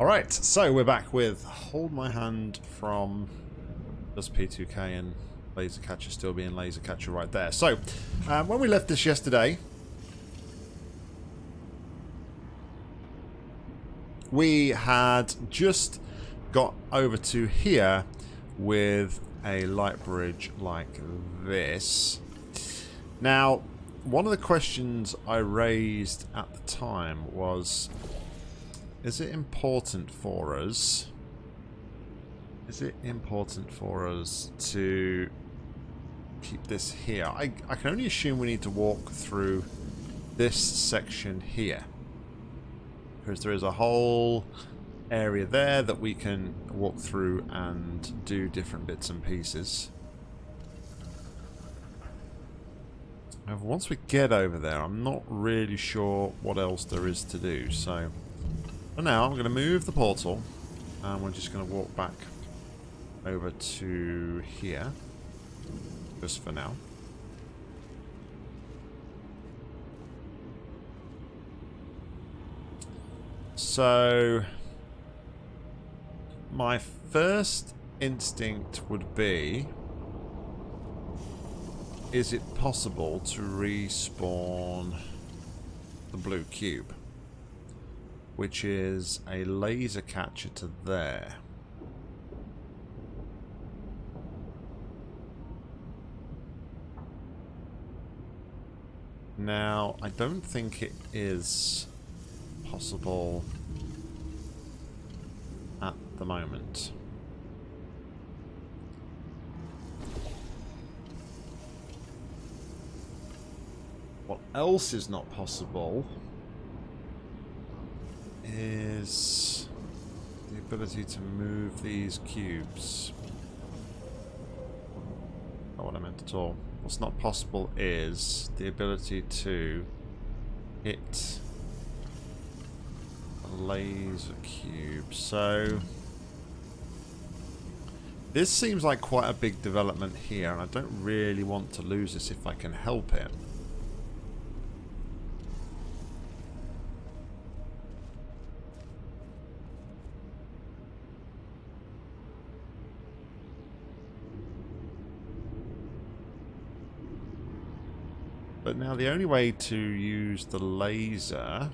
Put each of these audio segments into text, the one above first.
Alright, so we're back with Hold My Hand from just P2K and Laser Catcher still being Laser Catcher right there. So, um, when we left this yesterday, we had just got over to here with a light bridge like this. Now, one of the questions I raised at the time was is it important for us? Is it important for us to keep this here? I, I can only assume we need to walk through this section here. Because there is a whole area there that we can walk through and do different bits and pieces. However, once we get over there, I'm not really sure what else there is to do, so... For now, I'm going to move the portal, and we're just going to walk back over to here, just for now. So, my first instinct would be, is it possible to respawn the blue cube? Which is a laser catcher to there. Now, I don't think it is possible at the moment. What else is not possible is the ability to move these cubes. Not what I meant at all. What's not possible is the ability to hit a laser cube. So this seems like quite a big development here and I don't really want to lose this if I can help it. Now the only way to use the laser...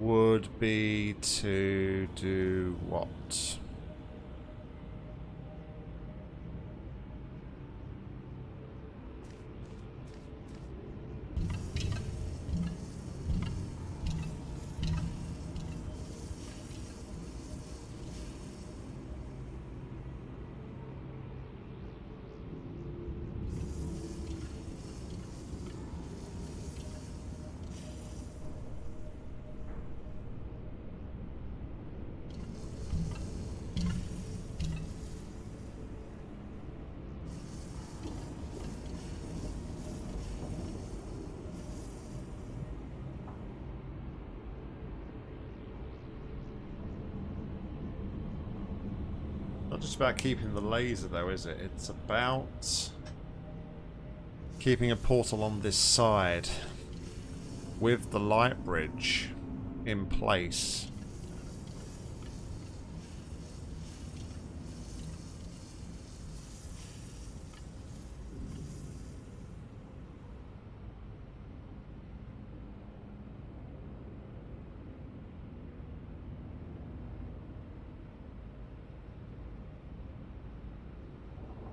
would be to do what? Just about keeping the laser though, is it? It's about keeping a portal on this side with the light bridge in place.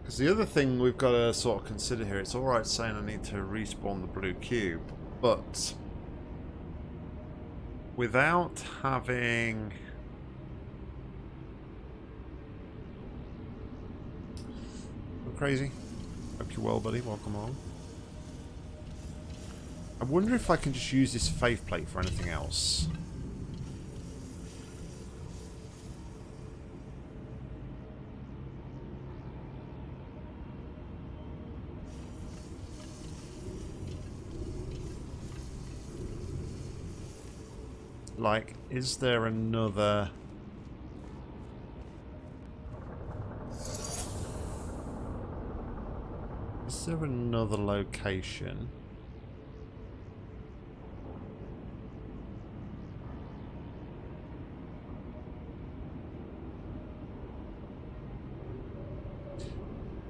Because the other thing we've got to sort of consider here, it's alright saying I need to respawn the blue cube, but without having... Go crazy. Hope you're well, buddy. Welcome on. I wonder if I can just use this faith plate for anything else. Like, is there another... Is there another location?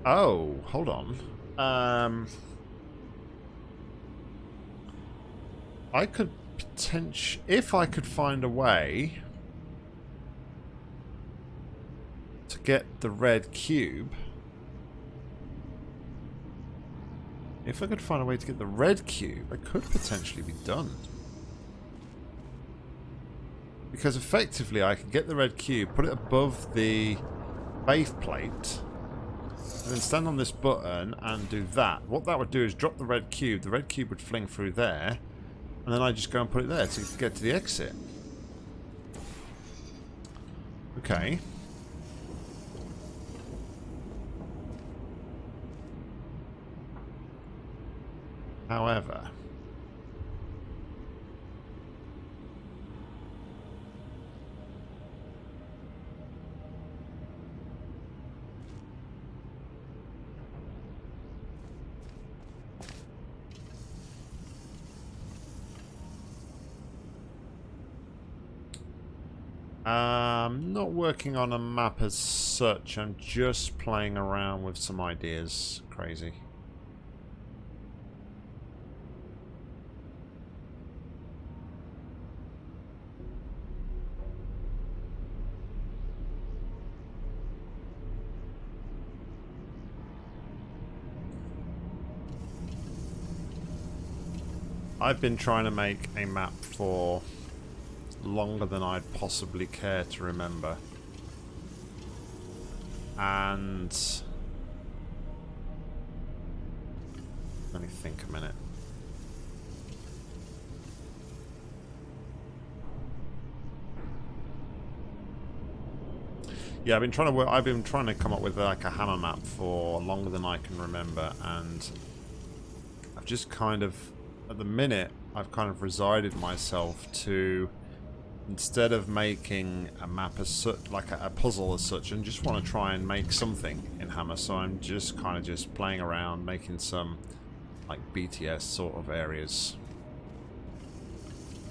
Oh, hold on. Um, I could potentially... If I could find a way to get the red cube... If I could find a way to get the red cube, I could potentially be done. Because effectively I can get the red cube, put it above the faith plate, and then stand on this button and do that. What that would do is drop the red cube. The red cube would fling through there, and then I just go and put it there to get to the exit. Okay. However... I'm not working on a map as such, I'm just playing around with some ideas. Crazy. I've been trying to make a map for longer than I'd possibly care to remember. And... Let me think a minute. Yeah, I've been trying to work. I've been trying to come up with like a hammer map for longer than I can remember, and I've just kind of, at the minute, I've kind of resided myself to instead of making a map as such, like a, a, puzzle as such, and just want to try and make something in Hammer. So I'm just kind of just playing around, making some like BTS sort of areas.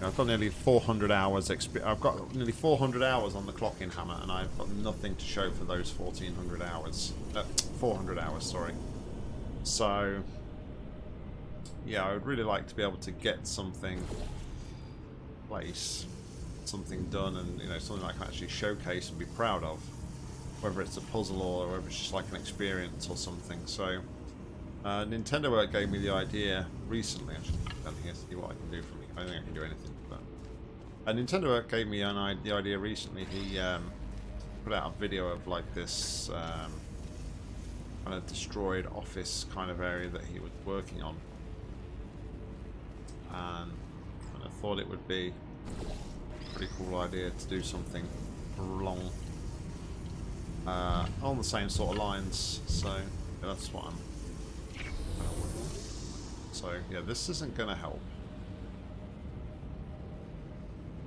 I've got nearly 400 hours. I've got nearly 400 hours on the clock in Hammer, and I've got nothing to show for those 1400 hours. Uh, 400 hours, sorry. So, yeah, I would really like to be able to get something place something done and you know something I can actually showcase and be proud of whether it's a puzzle or whether it's just like an experience or something. So uh, Nintendo gave me the idea recently actually. Down here see what I can do for me. I don't think I can do anything but uh, Nintendo gave me an, the idea recently. He um, put out a video of like this um, kind of destroyed office kind of area that he was working on. And, and I thought it would be pretty cool idea to do something long uh, on the same sort of lines. So yeah, that's what I'm. So yeah, this isn't going to help.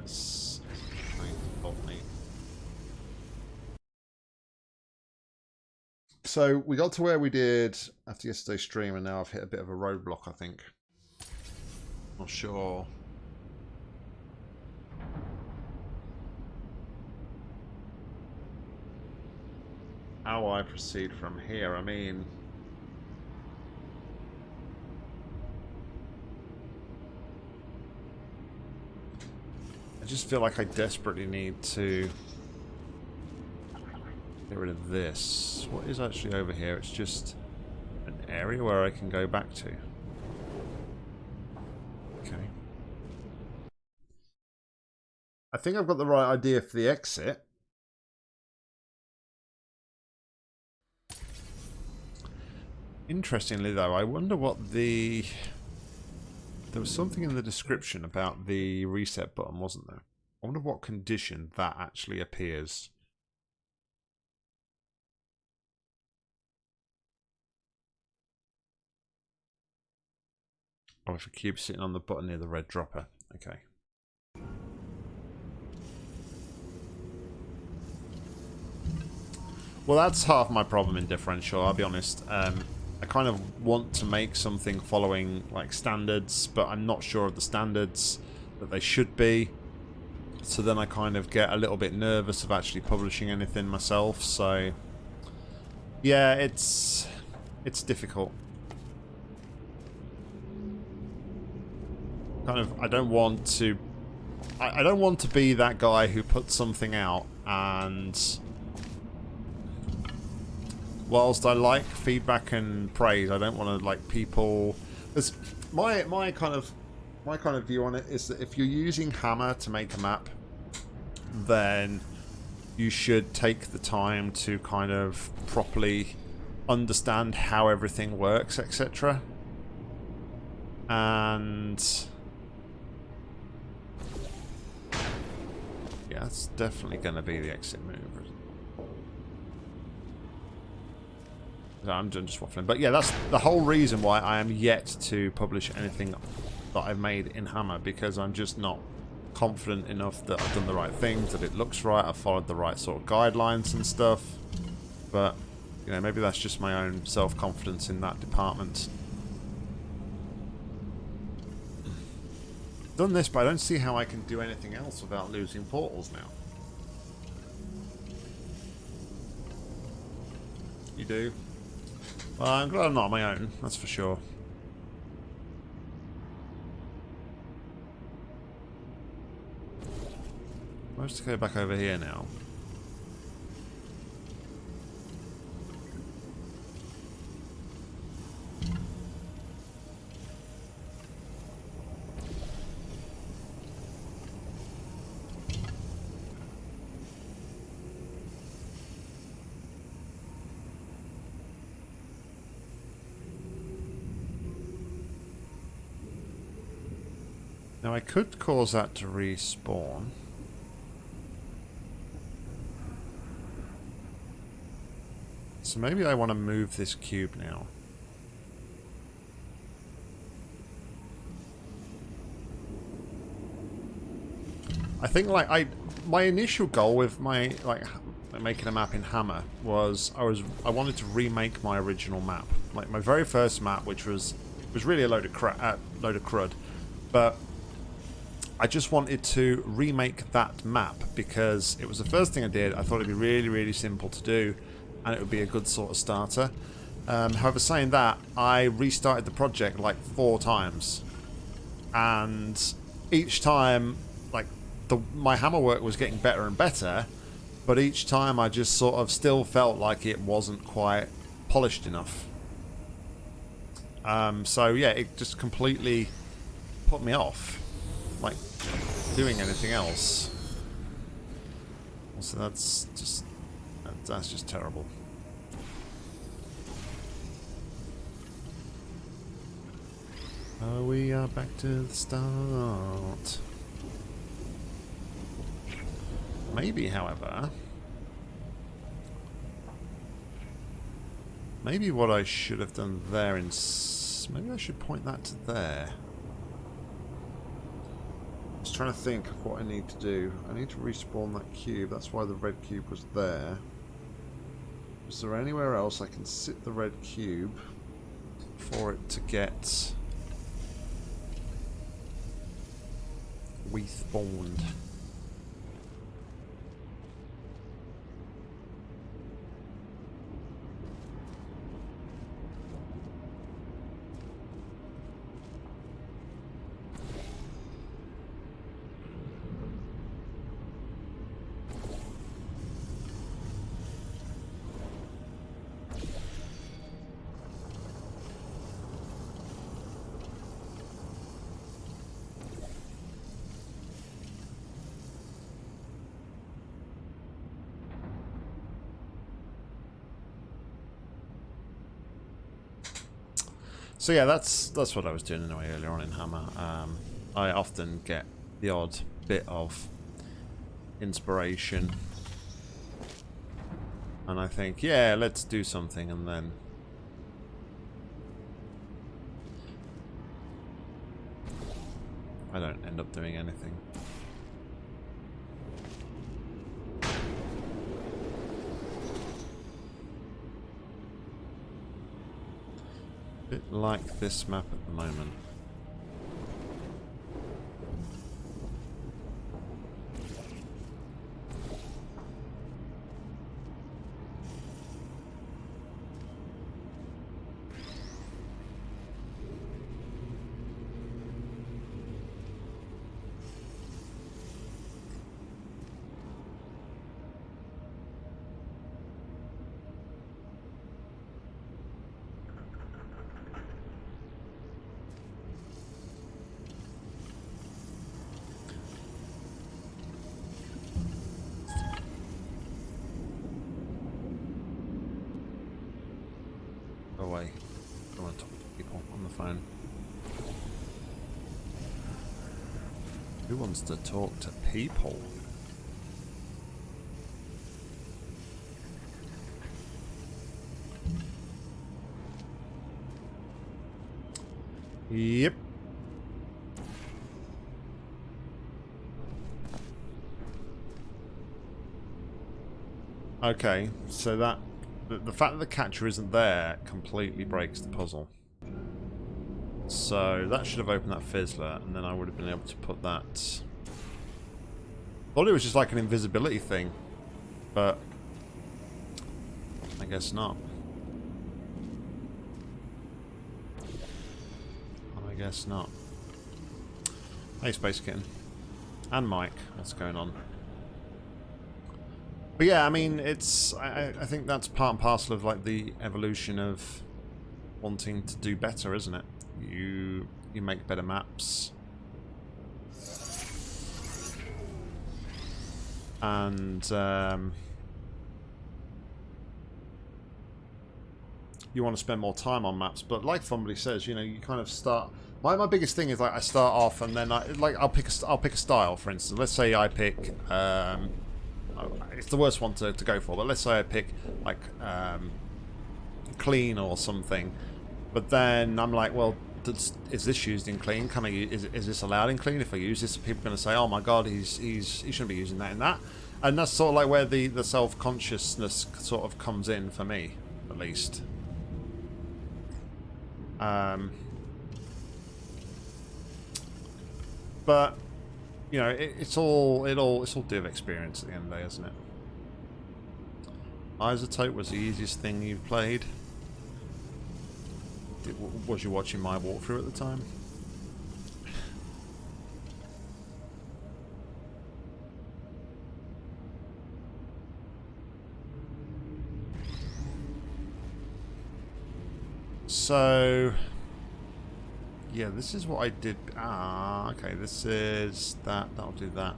This is going to help me. So we got to where we did after yesterday's stream, and now I've hit a bit of a roadblock. I think. Not sure how I proceed from here. I mean... I just feel like I desperately need to get rid of this. What is actually over here? It's just an area where I can go back to. Okay. I think I've got the right idea for the exit. Interestingly, though, I wonder what the... There was something in the description about the reset button, wasn't there? I wonder what condition that actually appears. Oh, if a cube sitting on the button near the red dropper. Okay. Well, that's half my problem in differential, I'll be honest. Um, I kind of want to make something following like standards, but I'm not sure of the standards that they should be. So then I kind of get a little bit nervous of actually publishing anything myself. So yeah, it's it's difficult. Kind of, I don't want to... I, I don't want to be that guy who puts something out and... Whilst I like feedback and praise, I don't want to like people... There's, my my kind of my kind of view on it is that if you're using Hammer to make a map, then you should take the time to kind of properly understand how everything works, etc. And yeah, that's definitely going to be the exit move. I'm just waffling. But yeah, that's the whole reason why I am yet to publish anything that I've made in Hammer, because I'm just not confident enough that I've done the right things, that it looks right, I've followed the right sort of guidelines and stuff. But, you know, maybe that's just my own self-confidence in that department. Done this, but I don't see how I can do anything else without losing portals now. You do? Well, I'm glad I'm not on my own, that's for sure. Let's go back over here now. Could cause that to respawn. So maybe I want to move this cube now. I think like I my initial goal with my like making a map in Hammer was I was I wanted to remake my original map. Like my very first map which was was really a load of crap uh, load of crud. But I just wanted to remake that map because it was the first thing I did. I thought it'd be really really simple to do and it would be a good sort of starter. Um, however, saying that, I restarted the project like four times, and each time, like the my hammer work was getting better and better, but each time I just sort of still felt like it wasn't quite polished enough. Um, so yeah, it just completely put me off, doing anything else. So that's just that's just terrible. Uh, we are back to the start. Maybe, however... Maybe what I should have done there in... Maybe I should point that to there. Was trying to think of what I need to do. I need to respawn that cube. That's why the red cube was there. Is there anywhere else I can sit the red cube for it to get respawned? So yeah, that's that's what I was doing anyway earlier on in Hammer. Um, I often get the odd bit of inspiration, and I think, yeah, let's do something, and then I don't end up doing anything. Bit like this map at the moment. Who wants to talk to people? Yep. Okay, so that the, the fact that the catcher isn't there completely breaks the puzzle. So that should have opened that fizzler, and then I would have been able to put that. Thought it was just like an invisibility thing, but I guess not. I guess not. Hey, Space Kitten. And Mike. What's going on? But yeah, I mean, it's... I, I think that's part and parcel of, like, the evolution of wanting to do better, isn't it? You, you make better maps. And, um, you want to spend more time on maps. But like Fumbly says, you know, you kind of start. My, my biggest thing is like I start off and then I like I'll pick a I'll pick a style. For instance, let's say I pick. Um, it's the worst one to, to go for, but let's say I pick like um, clean or something. But then I'm like, well, does, is this used in clean? Can I is is this allowed in clean? If I use this, people are going to say, oh my god, he's he's he shouldn't be using that in that. And that's sort of like where the the self consciousness sort of comes in for me, at least. Um, but you know, it, it's all it all it's all of experience at the end of the day, isn't it? Isotope was the easiest thing you've played. Was you watching my walkthrough at the time? So, yeah, this is what I did. Ah, okay, this is that. That'll do that.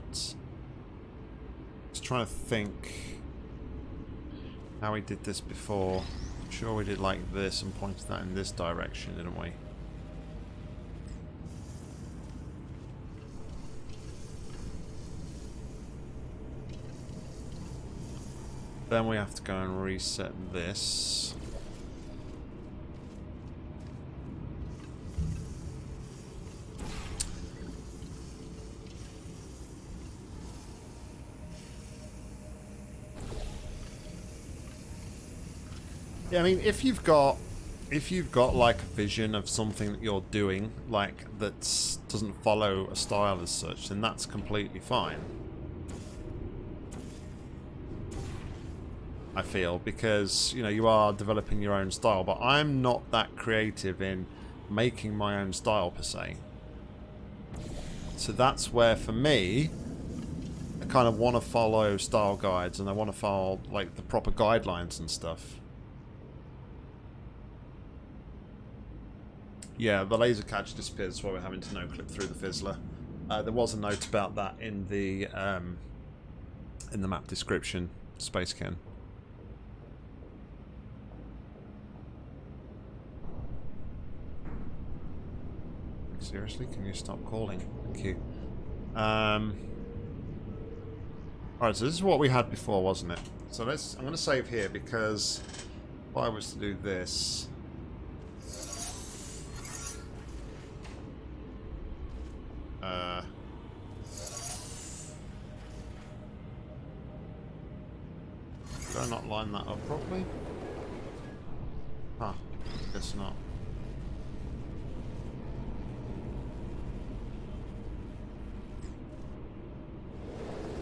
Just trying to think how we did this before. I'm sure we did like this and pointed that in this direction, didn't we? Then we have to go and reset this. Yeah, I mean, if you've got if you've got like a vision of something that you're doing, like that doesn't follow a style as such, then that's completely fine. I feel because you know you are developing your own style, but I'm not that creative in making my own style per se. So that's where for me, I kind of want to follow style guides and I want to follow like the proper guidelines and stuff. Yeah, the laser catch disappears while we're having to no-clip through the fizzler. Uh, there was a note about that in the um, in the map description, Space Can. Seriously, can you stop calling? Thank you. Um, Alright, so this is what we had before, wasn't it? So let's. I'm going to save here because if I was to do this, Uh, did I not line that up properly? Huh, guess not.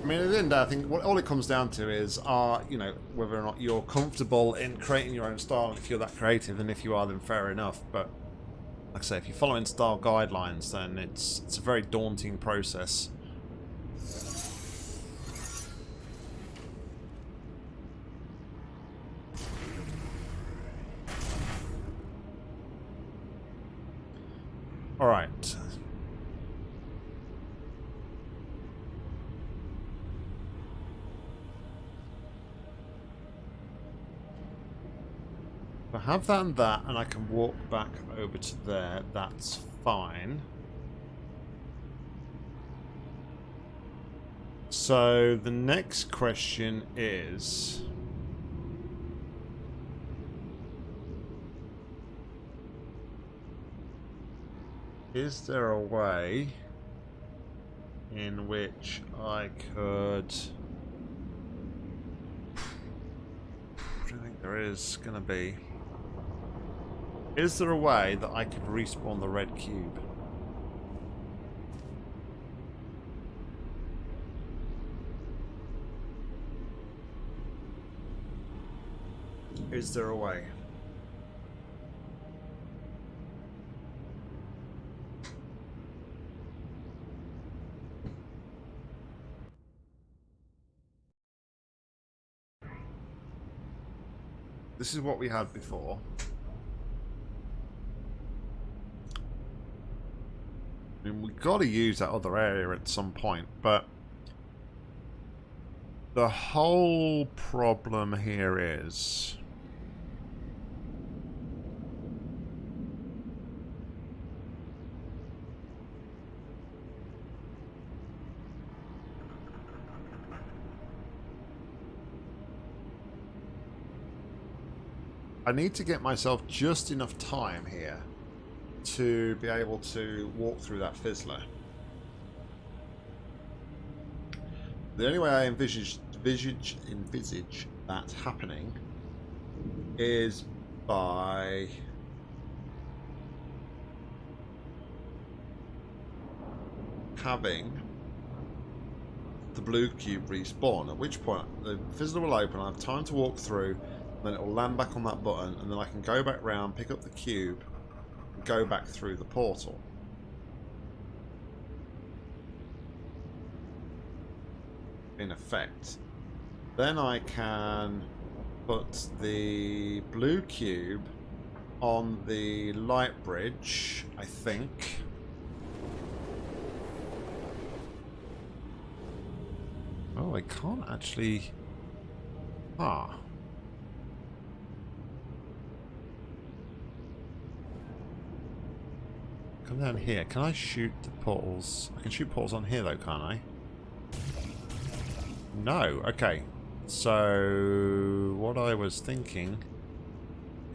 I mean, at the end, I think what all it comes down to is, are you know, whether or not you're comfortable in creating your own style. If you're that creative, and if you are, then fair enough. But like I say, if you're following style guidelines, then it's it's a very daunting process. All right. I have that and that, and I can walk back over to there, that's fine. So the next question is... Is there a way in which I could... I don't think there is going to be. Is there a way that I could respawn the red cube? Is there a way? This is what we had before. I mean, we've got to use that other area at some point, but the whole problem here is I need to get myself just enough time here to be able to walk through that fizzler. The only way I envisage, envisage, envisage that happening is by having the blue cube respawn, at which point the fizzler will open, I have time to walk through, then it will land back on that button, and then I can go back round, pick up the cube, go back through the portal. In effect. Then I can put the blue cube on the light bridge, I think. Oh, I can't actually... Ah. Come down here. Can I shoot the portals? I can shoot portals on here though, can't I? No. Okay. So, what I was thinking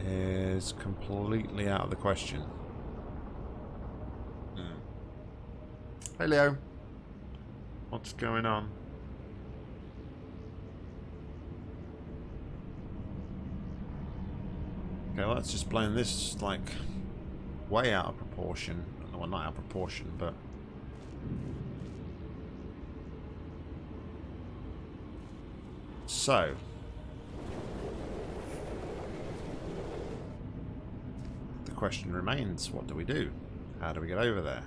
is completely out of the question. Hmm. Hey Leo. What's going on? Okay, well, let's just blame this, like, way out of proportion. Well, not out of proportion, but... So... The question remains, what do we do? How do we get over there?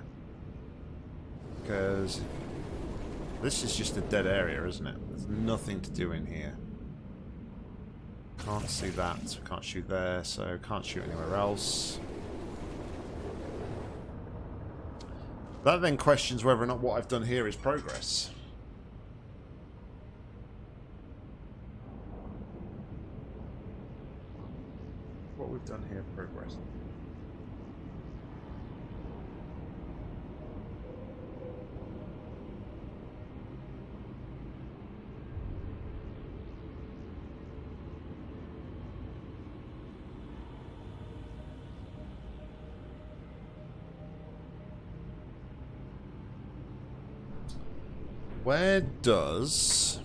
Because this is just a dead area, isn't it? There's nothing to do in here. Can't see that, can't shoot there, so can't shoot anywhere else. That then questions whether or not what I've done here is progress. What we've done here progress. Where does...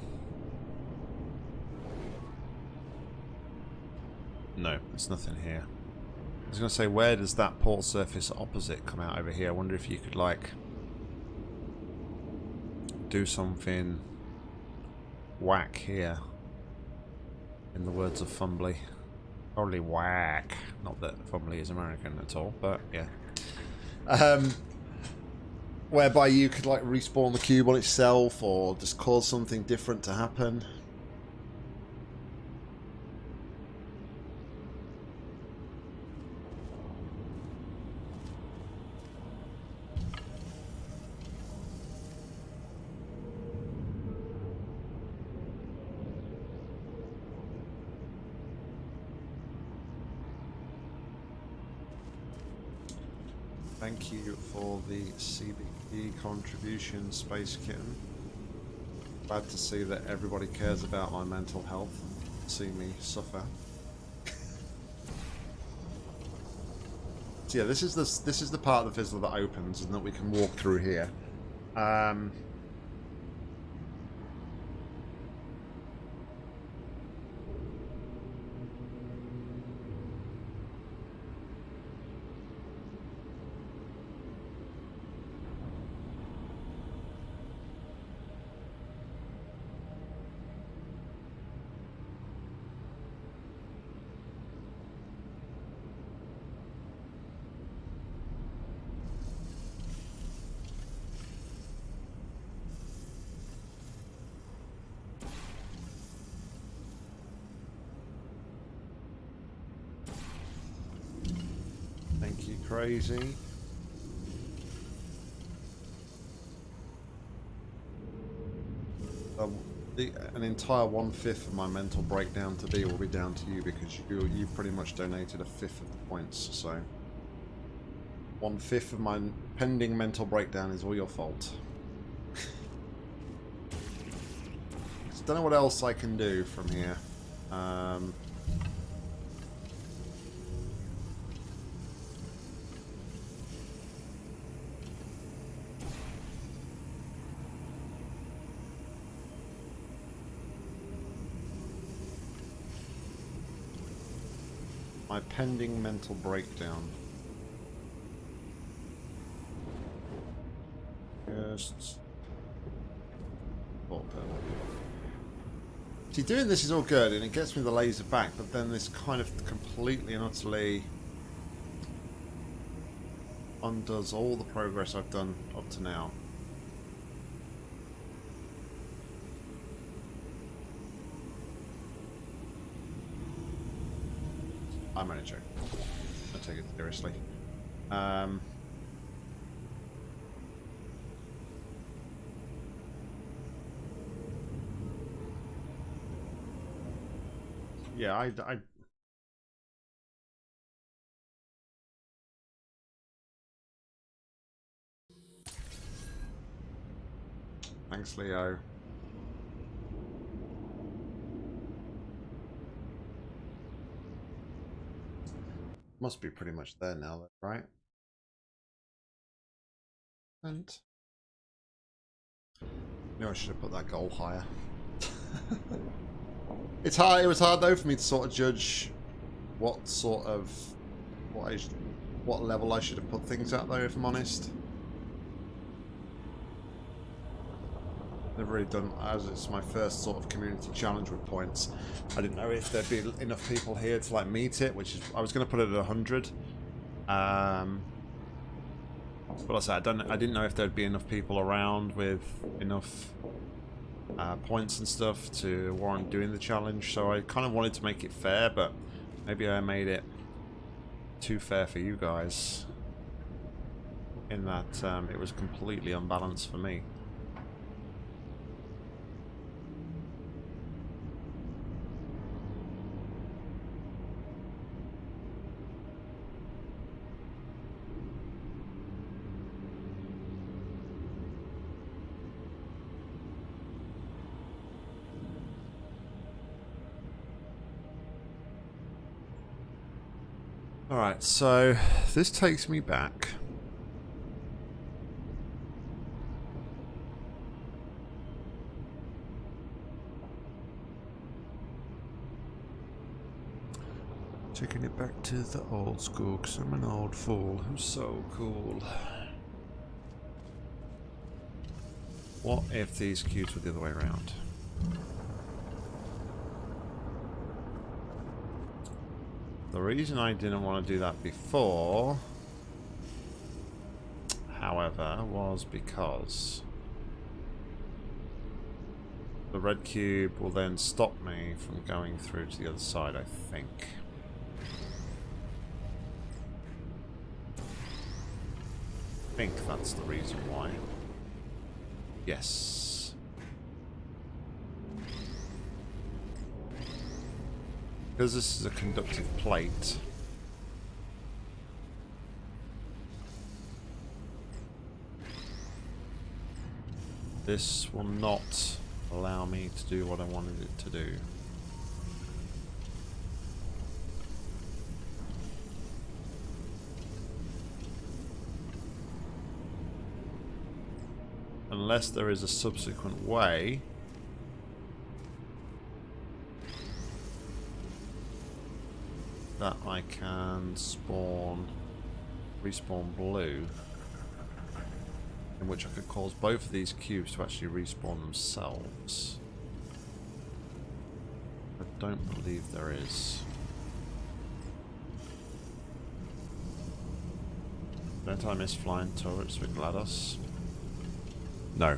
No, there's nothing here. I was going to say, where does that port surface opposite come out over here? I wonder if you could, like, do something whack here. In the words of Fumbly. Probably whack. Not that Fumbly is American at all, but yeah. Um, whereby you could like respawn the cube on itself or just cause something different to happen. Thank you for the CBE contribution, Space Kitten. Glad to see that everybody cares about my mental health. See me suffer. so yeah, this is the this is the part of the fizzle that opens and that we can walk through here. Um, Thank you, crazy. Um, the, an entire one-fifth of my mental breakdown today will be down to you because you, you pretty much donated a fifth of the points, so... One-fifth of my pending mental breakdown is all your fault. I don't know what else I can do from here. Um, pending mental breakdown. Just... See, doing this is all good, and it gets me the laser back, but then this kind of completely and utterly undoes all the progress I've done up to now. I'm only joking. I take it seriously. Um, yeah, I, I Thanks, Leo. Must be pretty much there now, right? And know, I should have put that goal higher. it's hard. It was hard though for me to sort of judge what sort of what I what level I should have put things at though. If I'm honest. Never really done as it's my first sort of community challenge with points. I didn't know if there'd be enough people here to like meet it, which is I was going to put it at 100. Um, but I said I don't. I didn't know if there'd be enough people around with enough uh, points and stuff to warrant doing the challenge. So I kind of wanted to make it fair, but maybe I made it too fair for you guys. In that um, it was completely unbalanced for me. Alright, so this takes me back. Taking it back to the old school, because I'm an old fool who's so cool. What if these cubes were the other way around? The reason I didn't want to do that before, however, was because the red cube will then stop me from going through to the other side, I think. I think that's the reason why. Yes. Because this is a conductive plate, this will not allow me to do what I wanted it to do. Unless there is a subsequent way can spawn, respawn blue, in which I could cause both of these cubes to actually respawn themselves. I don't believe there is. Don't I miss flying turrets with GLaDOS? No.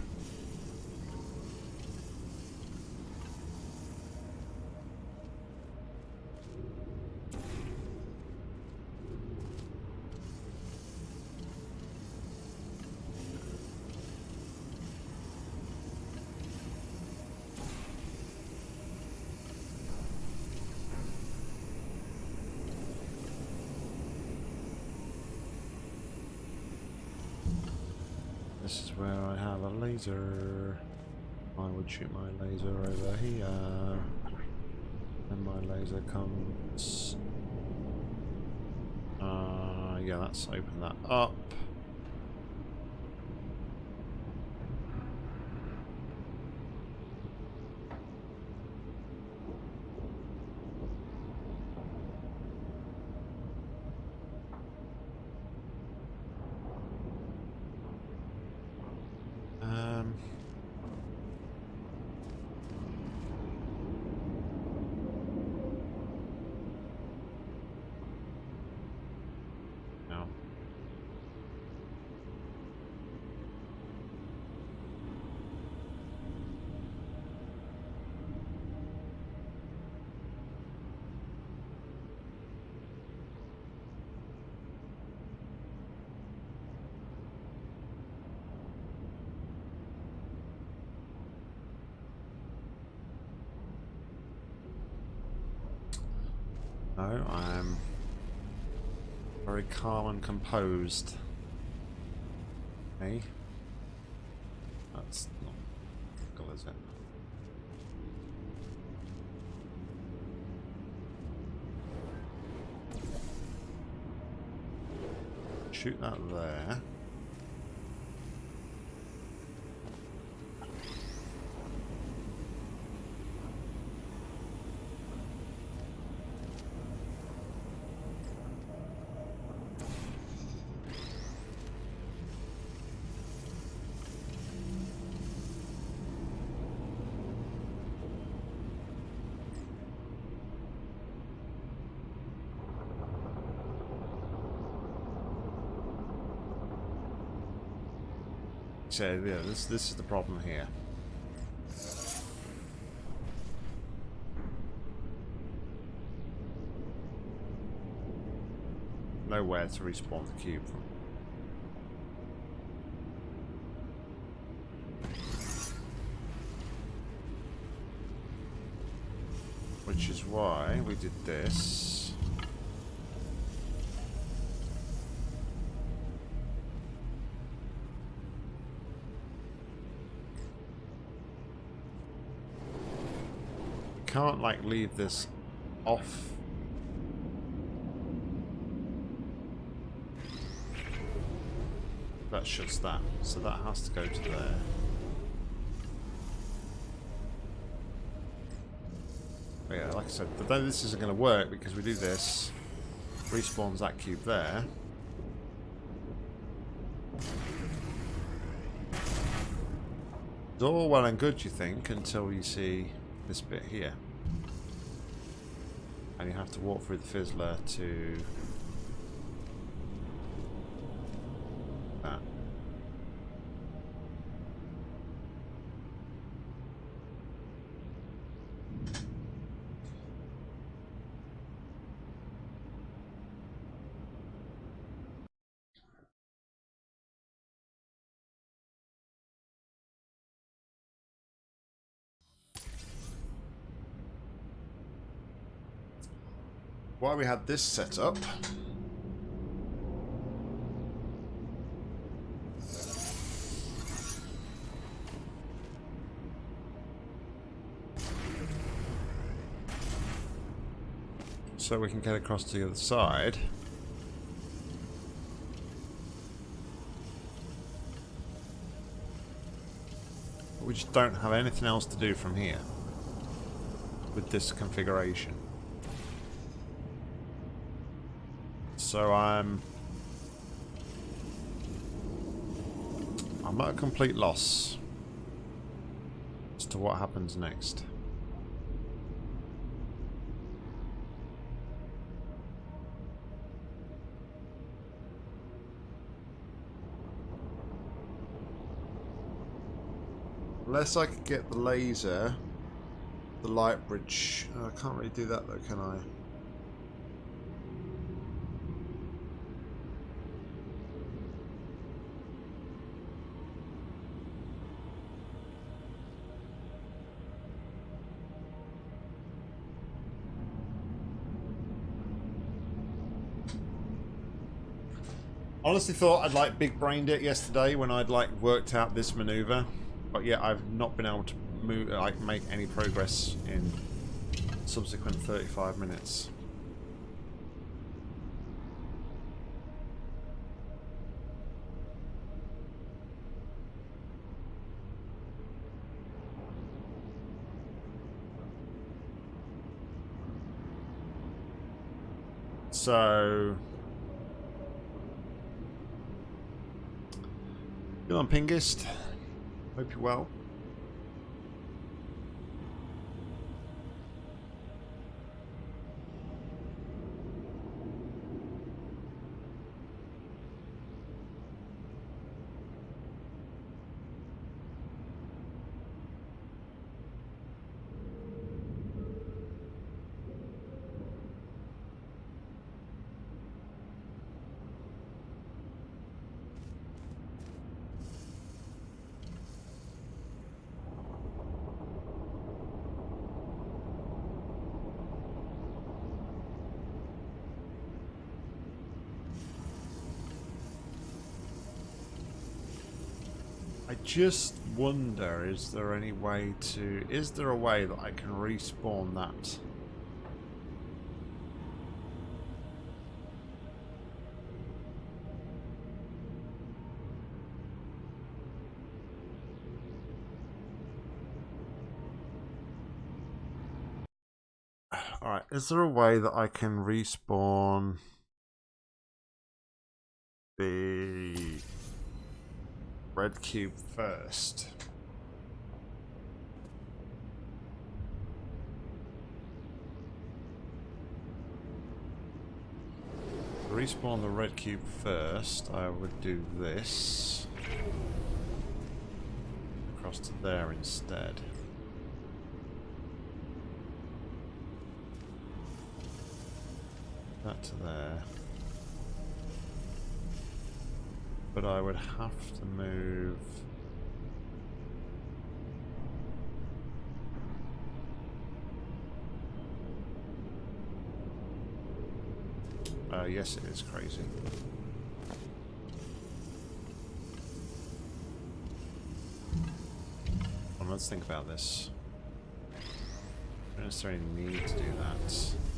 This is where I have a laser. I would shoot my laser over here. And my laser comes... Uh, yeah, let's open that up. Um, no. No, I'm very calm and composed. Hey? That's not good, is it? Shoot that there. So yeah, this this is the problem here. Nowhere to respawn the cube from. Which is why we did this. can't like leave this off. That shuts that, so that has to go to there. But yeah, like I said, then this isn't going to work because we do this, respawns that cube there. It's all well and good, you think, until you see this bit here. And you have to walk through the fizzler to while we had this set up, so we can get across to the other side. We just don't have anything else to do from here with this configuration. So I'm... I'm at a complete loss as to what happens next. Unless I could get the laser, the light bridge. Oh, I can't really do that though, can I? Honestly thought I'd like big brained it yesterday when I'd like worked out this maneuver. But yeah, I've not been able to move, like, make any progress in subsequent 35 minutes. So... Good on, Pingist. Hope you're well. I just wonder, is there any way to... Is there a way that I can respawn that? Alright, is there a way that I can respawn the cube first. Respawn the red cube first, I would do this. Across to there instead. That to there. But I would have to move... Uh, yes, it is crazy. Well, let's think about this. I don't necessarily need to do that.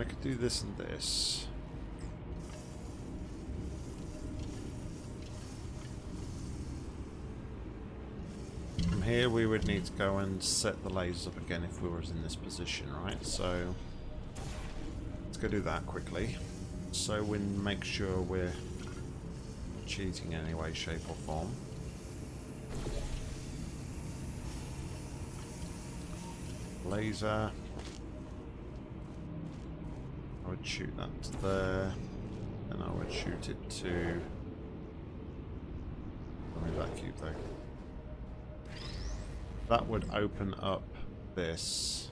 I could do this and this. From here we would need to go and set the lasers up again if we were in this position, right? So let's go do that quickly. So we make sure we're cheating in any way, shape or form. Laser would shoot that to there, and I would shoot it to... Let me that cube though. That would open up this.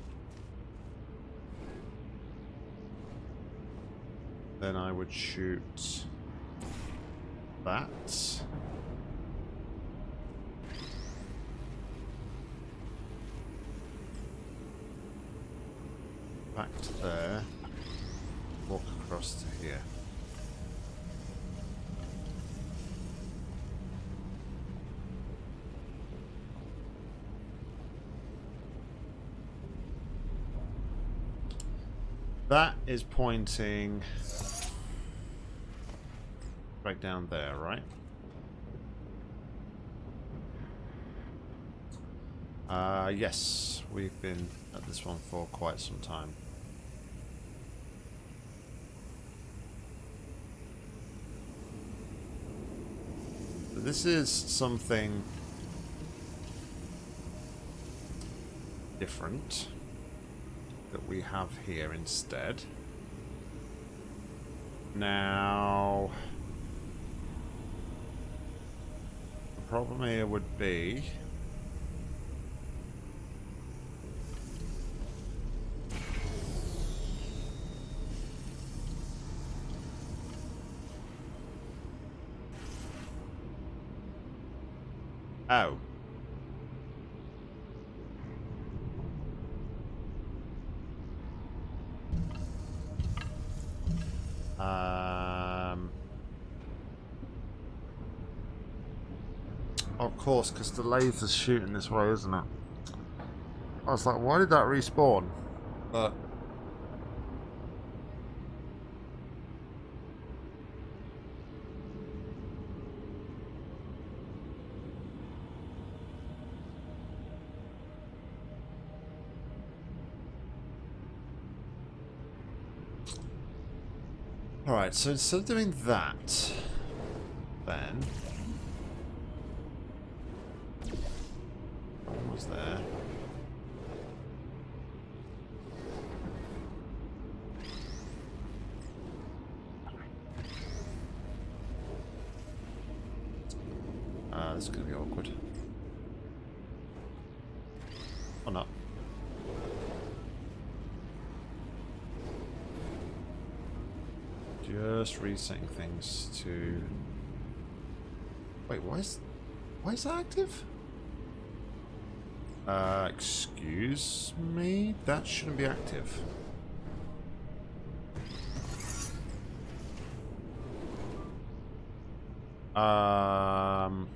Then I would shoot that. Back to there walk across to here. That is pointing right down there, right? Uh, yes, we've been at this one for quite some time. But this is something different that we have here instead. Now, the problem here would be Oh. Um, of course, because the laser's shooting this way, isn't it? I was like, why did that respawn? Uh. But Alright, so instead of doing that, Just resetting things to... Wait, why is... Why is that active? Uh, excuse me? That shouldn't be active. Um...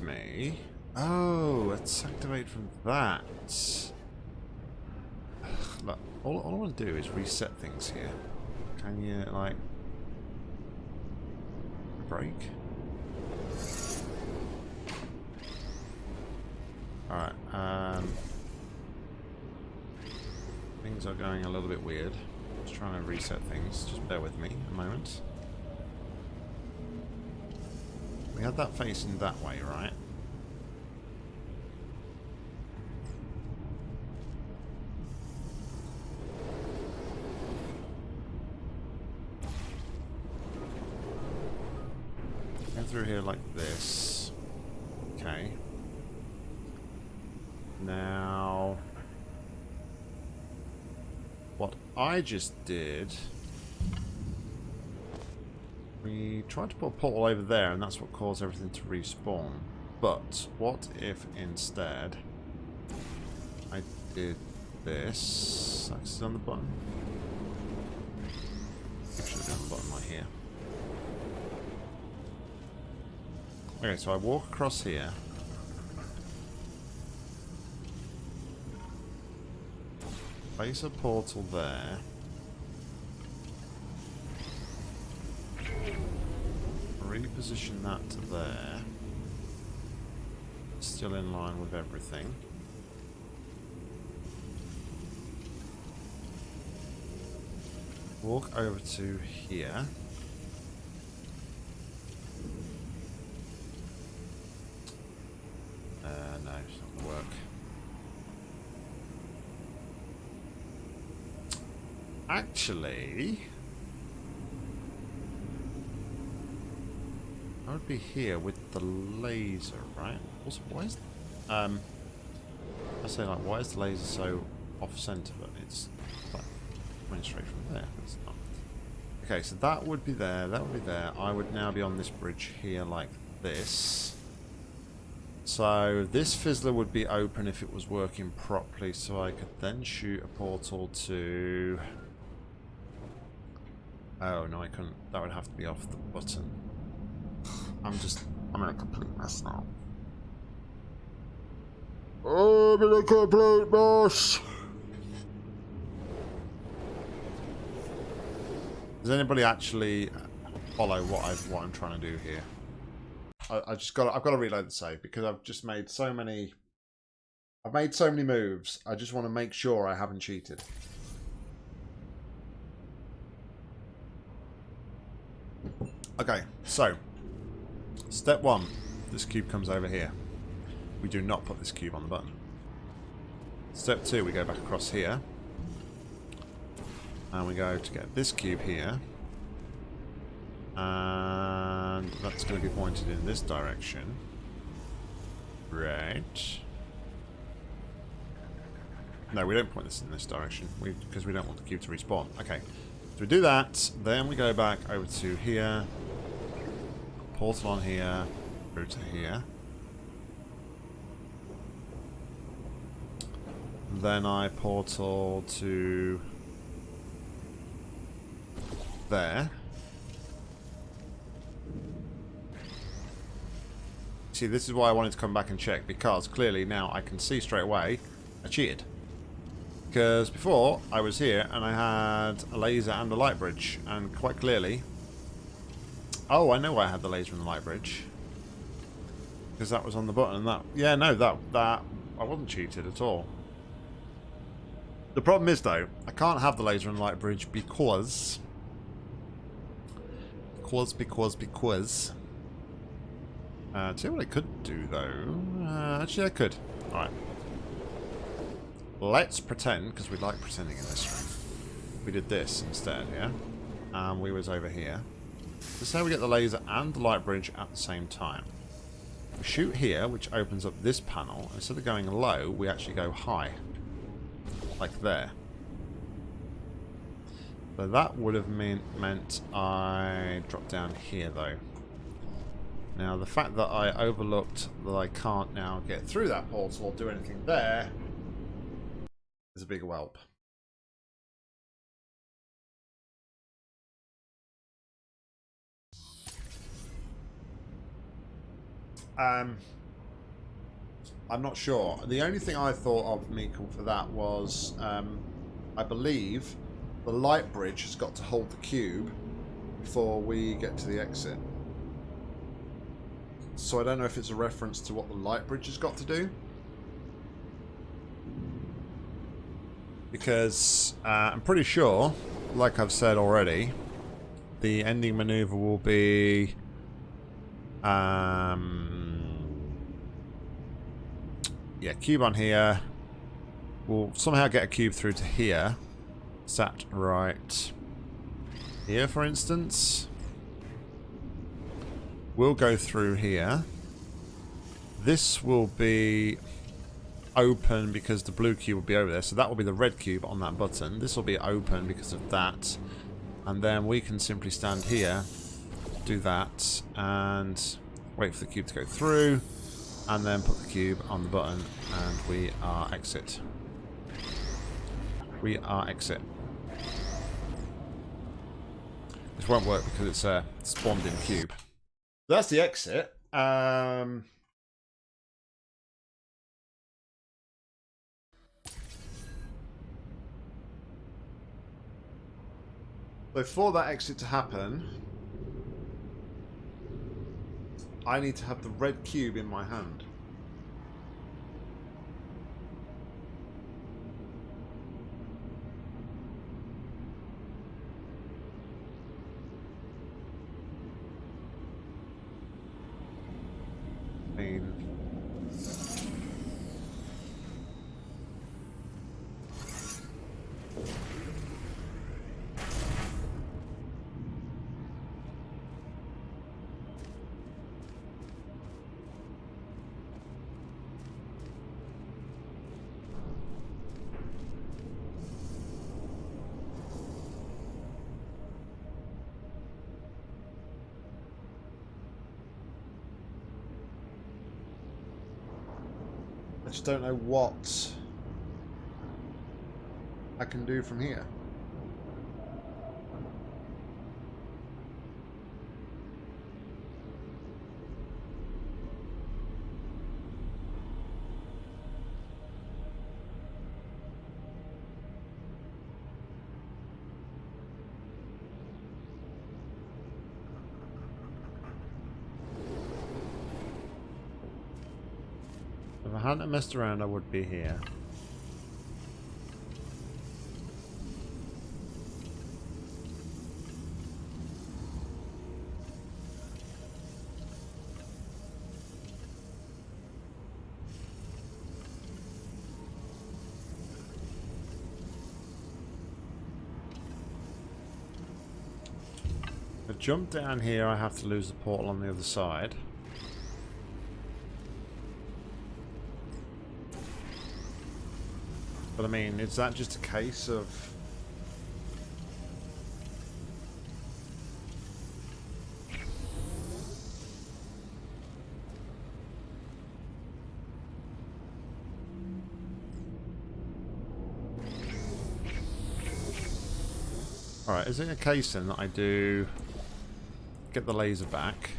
Me? Oh, let's activate from that. Look, all, all I want to do is reset things here. Can you, like, break? Alright, um... Things are going a little bit weird. Just trying to reset things. Just bear with me a moment. We had that facing that way, right? Go through here like this. Okay. Now... What I just did... tried to put a portal over there and that's what caused everything to respawn. But what if instead I did this? Axis on the button. Have done the button right here. Okay, so I walk across here. Place a portal there. Reposition that to there. Still in line with everything. Walk over to here. Uh, no, it's not going to work. Actually... Be here with the laser, right? Also, why is... Um, I say, like, why is the laser so off-center? But it's like, straight from there. It's not. Okay, so that would be there, that would be there. I would now be on this bridge here like this. So this fizzler would be open if it was working properly, so I could then shoot a portal to Oh, no, I couldn't. That would have to be off the button. I'm just... I'm in a complete mess now. I'm in a complete mess! Does anybody actually follow what I what I'm trying to do here? I, I just got I've got to reload the save because I've just made so many I've made so many moves. I just want to make sure I haven't cheated. Okay, so step one, this cube comes over here. We do not put this cube on the button. Step two, we go back across here. And we go to get this cube here. And that's going to be pointed in this direction. Right. No, we don't point this in this direction because we, we don't want the cube to respawn. Okay. So we do that, then we go back over to here. Portal on here. To here. Then I portal to there. See, this is why I wanted to come back and check, because clearly now I can see straight away I cheated. Because before, I was here and I had a laser and a light bridge, and quite clearly... Oh, I know why I had the laser and the light bridge. Because that was on the button, and that... Yeah, no, that... that I wasn't cheated at all. The problem is, though, I can't have the laser and light bridge because because, because, because. Uh, tell what I could do, though. Uh, actually, I could. Alright. Let's pretend, because we like pretending in this room. We did this instead, yeah? And we was over here. This is how we get the laser and the light bridge at the same time. We shoot here, which opens up this panel. Instead of going low, we actually go high. Like there. So that would have mean, meant I drop down here though. Now the fact that I overlooked that I can't now get through that portal or do anything there is a big whelp. Um, I'm not sure. The only thing I thought of, Meekle, for that was, um, I believe the light bridge has got to hold the cube before we get to the exit. So I don't know if it's a reference to what the light bridge has got to do. Because uh, I'm pretty sure, like I've said already, the ending maneuver will be... Um, yeah, cube on here. We'll somehow get a cube through to here sat right here, for instance. We'll go through here. This will be open because the blue cube will be over there. So that will be the red cube on that button. This will be open because of that. And then we can simply stand here, do that, and wait for the cube to go through. And then put the cube on the button and we are exit. We are exit. This won't work because it's a spawned in cube. That's the exit. Um, that exit to happen, I need to have the red cube in my hand. I just don't know what I can do from here. I hadn't messed around, I would be here. jump down here, I have to lose the portal on the other side. I mean, is that just a case of... Alright, is it a case then that I do get the laser back.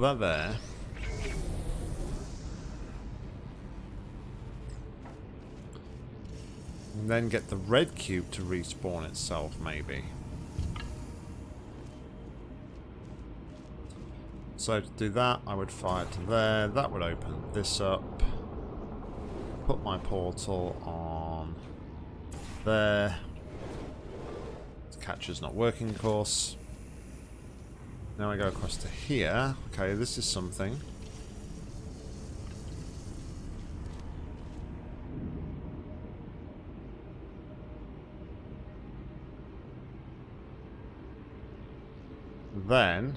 Well, that there. And then get the red cube to respawn itself, maybe. So to do that, I would fire to there. That would open this up. Put my portal on there. The catcher's not working, of course. Now I go across to here. Okay, this is something. then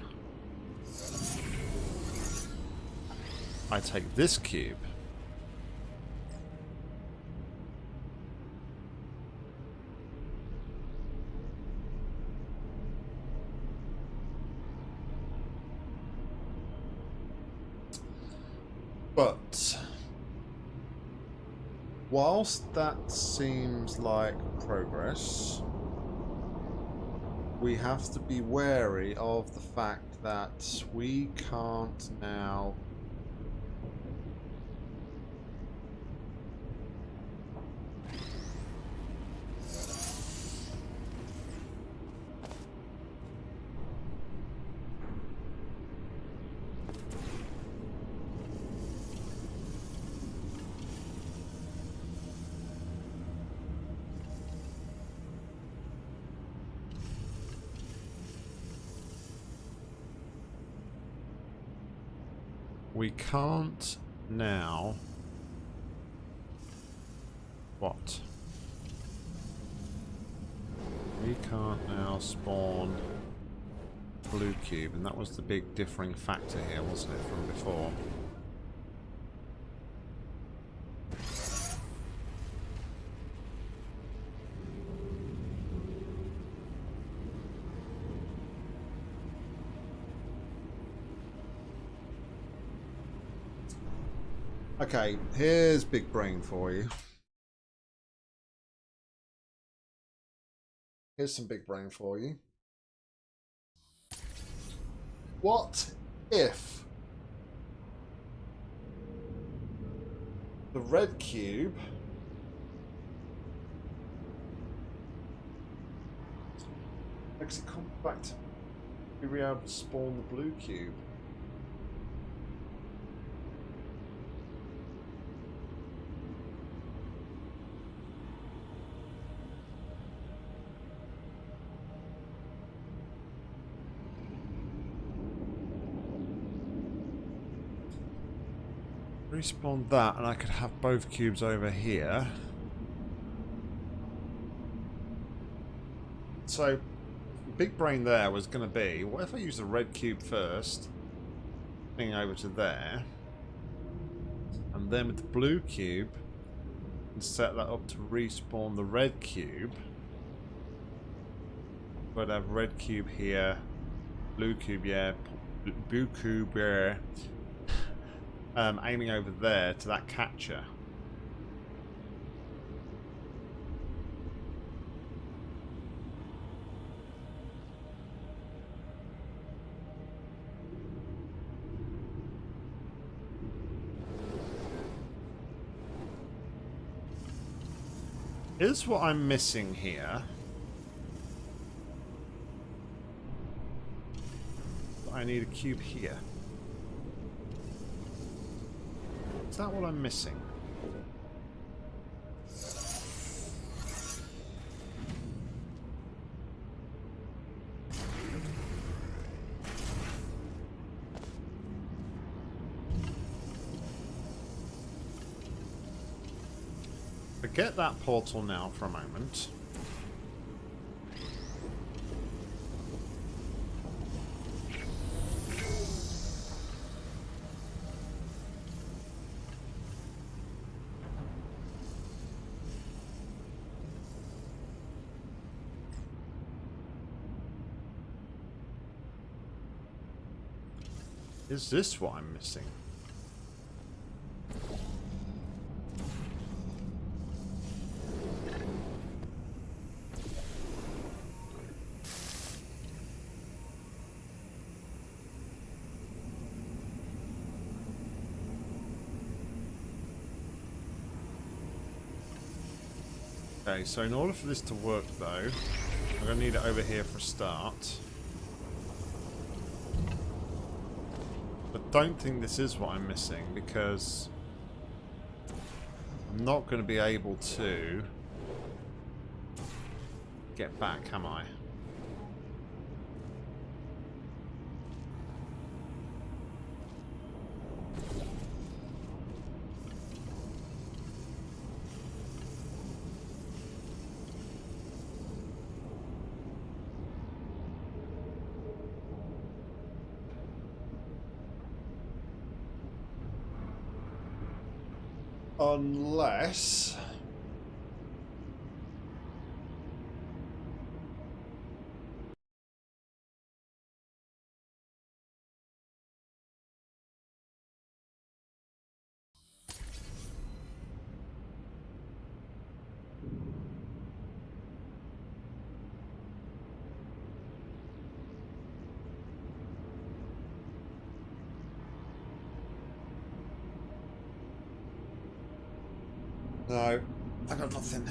I take this cube But whilst that seems like progress, we have to be wary of the fact that we can't now we can't now... What? We can't now spawn blue cube, and that was the big differing factor here, wasn't it, from before? Okay, here's big brain for you. Here's some big brain for you. What if the red cube makes it come back to be able to spawn the blue cube? Respawn that and I could have both cubes over here. So, big brain there was going to be, what if I use the red cube first, bring over to there, and then with the blue cube, and set that up to respawn the red cube, but I have red cube here, blue cube, yeah, blue cube, yeah, um, aiming over there to that catcher. Is what I'm missing here. I need a cube here. Is that what I'm missing? Forget that portal now for a moment. Is this what I'm missing? Okay, so in order for this to work though, I'm going to need it over here for a start. Don't think this is what I'm missing because I'm not going to be able to get back, am I? Unless... No, I got nothing.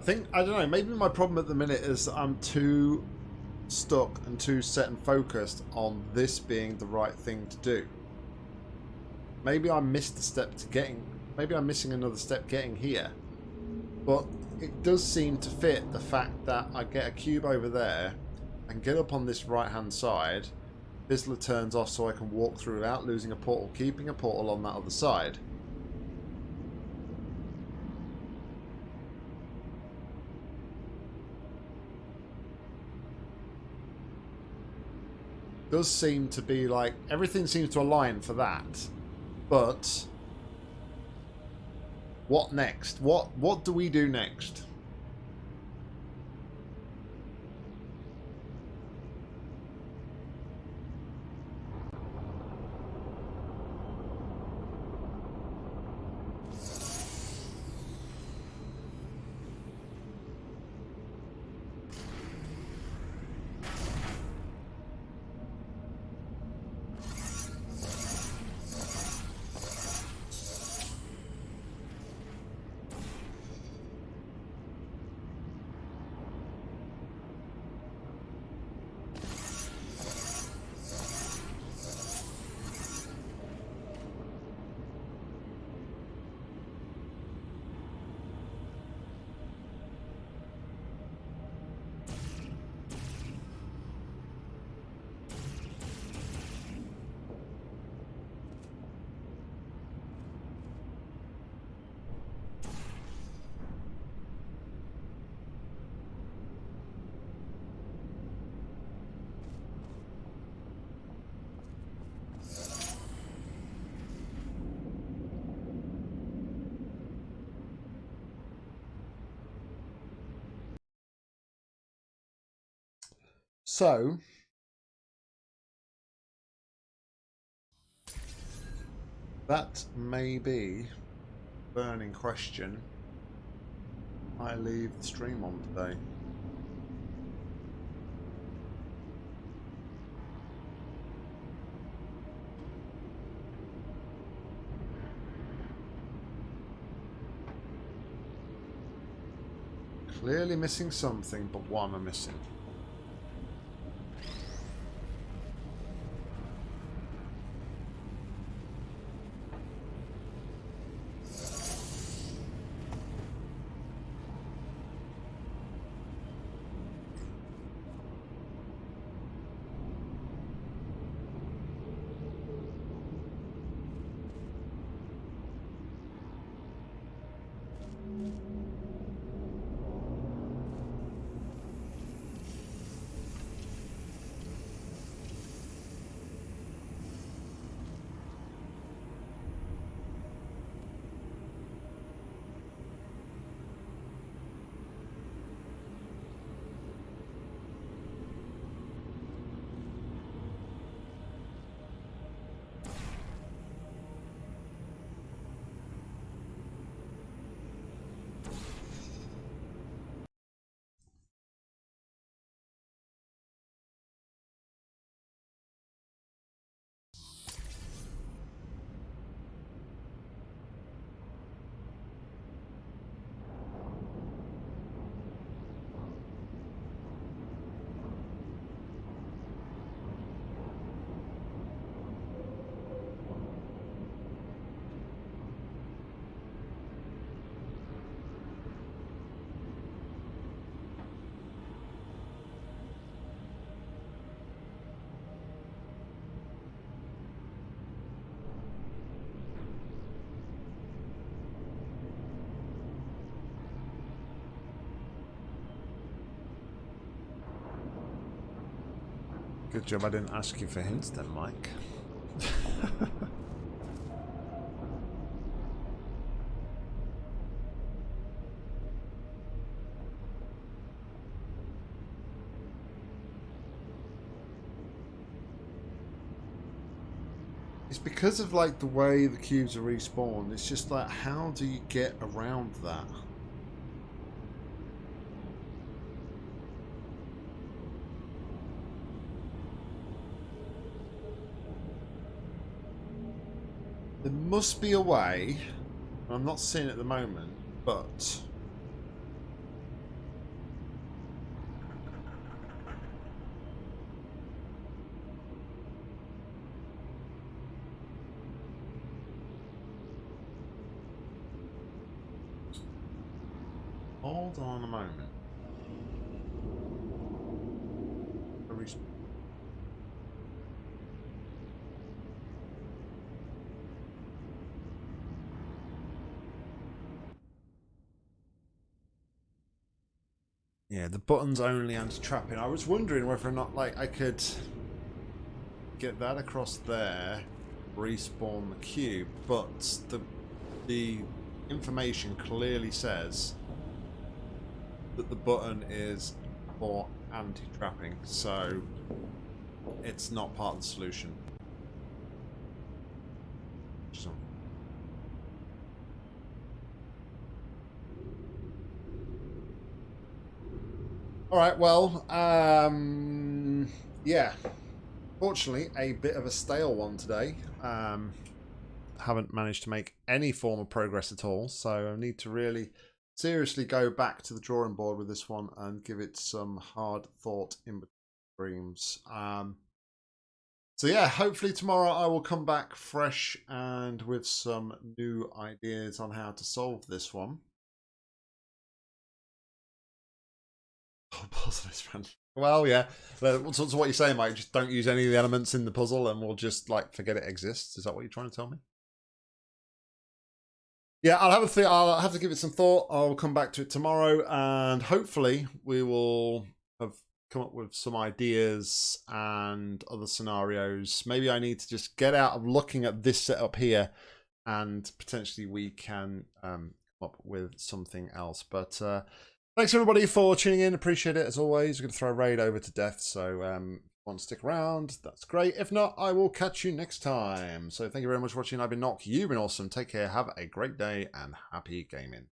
I think, I don't know, maybe my problem at the minute is that I'm too stuck and too set and focused on this being the right thing to do. Maybe I missed a step to getting, maybe I'm missing another step getting here. But it does seem to fit the fact that I get a cube over there and get up on this right hand side fizzler turns off so I can walk through without losing a portal, keeping a portal on that other side. Does seem to be like everything seems to align for that, but what next? What what do we do next? So, that may be burning question I leave the stream on today. Clearly missing something, but what am I missing? Good job I didn't ask you for hints then, Mike. it's because of like the way the cubes are respawned. It's just like, how do you get around that? There must be a way. I'm not seeing at the moment, but... Hold on a moment. Yeah, the button's only anti-trapping. I was wondering whether or not like I could get that across there, respawn the cube, but the the information clearly says that the button is for anti-trapping, so it's not part of the solution. All right, well, um, yeah. Fortunately, a bit of a stale one today. Um, haven't managed to make any form of progress at all, so I need to really seriously go back to the drawing board with this one and give it some hard thought in between Um, so yeah, hopefully tomorrow I will come back fresh and with some new ideas on how to solve this one. Puzzle is random. Well, yeah. So, so what you're saying, Mike? Just don't use any of the elements in the puzzle, and we'll just like forget it exists. Is that what you're trying to tell me? Yeah, I'll have a th- I'll have to give it some thought. I'll come back to it tomorrow, and hopefully we will have come up with some ideas and other scenarios. Maybe I need to just get out of looking at this setup here, and potentially we can um, come up with something else. But uh, Thanks everybody for tuning in. Appreciate it as always. We're going to throw a raid over to death, so um, want to stick around, that's great. If not, I will catch you next time. So thank you very much for watching. I've been Nock. You've been awesome. Take care. Have a great day and happy gaming.